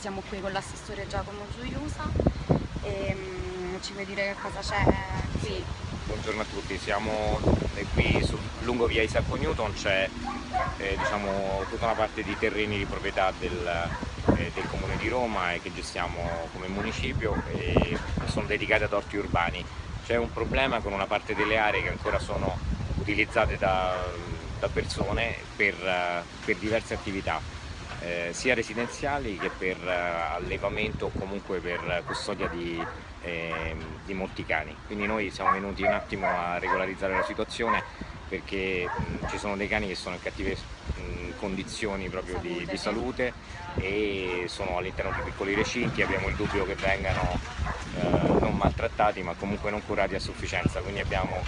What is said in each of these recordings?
siamo qui con l'assessore Giacomo Giuliusa e um, ci vuoi dire che cosa c'è qui? Buongiorno a tutti, siamo qui su, lungo via Isacco Newton, c'è eh, diciamo, tutta una parte di terreni di proprietà del, eh, del Comune di Roma e che gestiamo come municipio e sono dedicati ad orti urbani. C'è un problema con una parte delle aree che ancora sono utilizzate da, da persone per, per diverse attività eh, sia residenziali che per eh, allevamento o comunque per custodia di, eh, di, molti cani. Quindi noi siamo venuti un attimo a regolarizzare la situazione perché mh, ci sono dei cani che sono in cattive condizioni proprio di, di, salute e sono all'interno di piccoli recinti, abbiamo il dubbio che vengano eh, non maltrattati ma comunque non curati a sufficienza, quindi abbiamo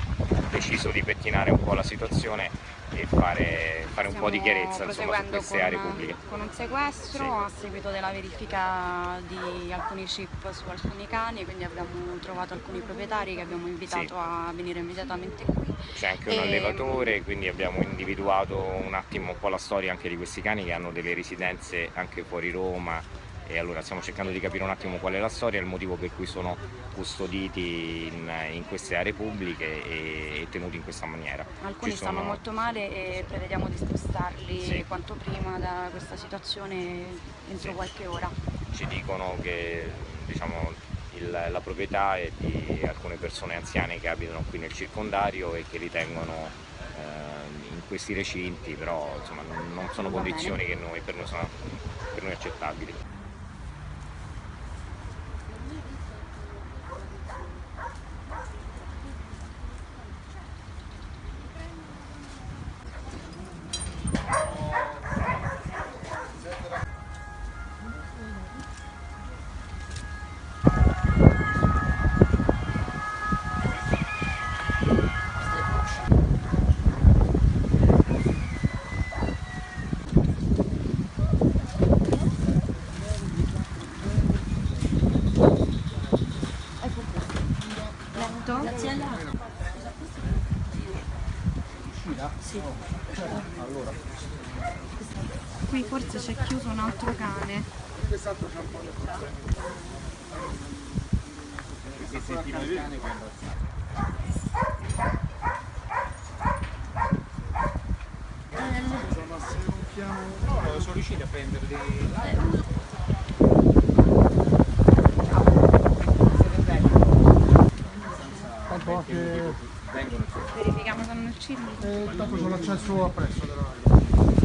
deciso di pettinare un po' la situazione e fare, fare un po' di chiarezza insomma, su queste con, aree pubbliche. Con un sequestro sì. a seguito della verifica di alcuni chip su alcuni cani, quindi abbiamo trovato alcuni proprietari che abbiamo invitato sì. a venire immediatamente qui. C'è anche un e... allevatore, quindi abbiamo individuato un attimo un po' la storia anche di questi cani che hanno delle residenze anche fuori Roma, e allora stiamo cercando di capire un attimo qual è la storia e il motivo per cui sono custoditi in, in queste aree pubbliche e, e, tenuti in questa maniera. Alcuni sono... stanno molto male e prevediamo di spostarli sì. quanto prima da questa situazione entro sì. qualche ora. Ci dicono che diciamo, il, la proprietà è di alcune persone anziane che abitano qui nel circondario e che ritengono in questi recinti, però insomma, non, non sono condizioni che noi, per, noi sono, per noi accettabili. Sì. Allora. Qui forse c'è chiuso un altro cane. Quest'altro sciampone Perché sentiva il cane quando No, no, sono riusciti a prendere dei... Tanto Vengono Verifichiamo se non uccidono. E eh, intanto c'è l'accesso appresso della radio.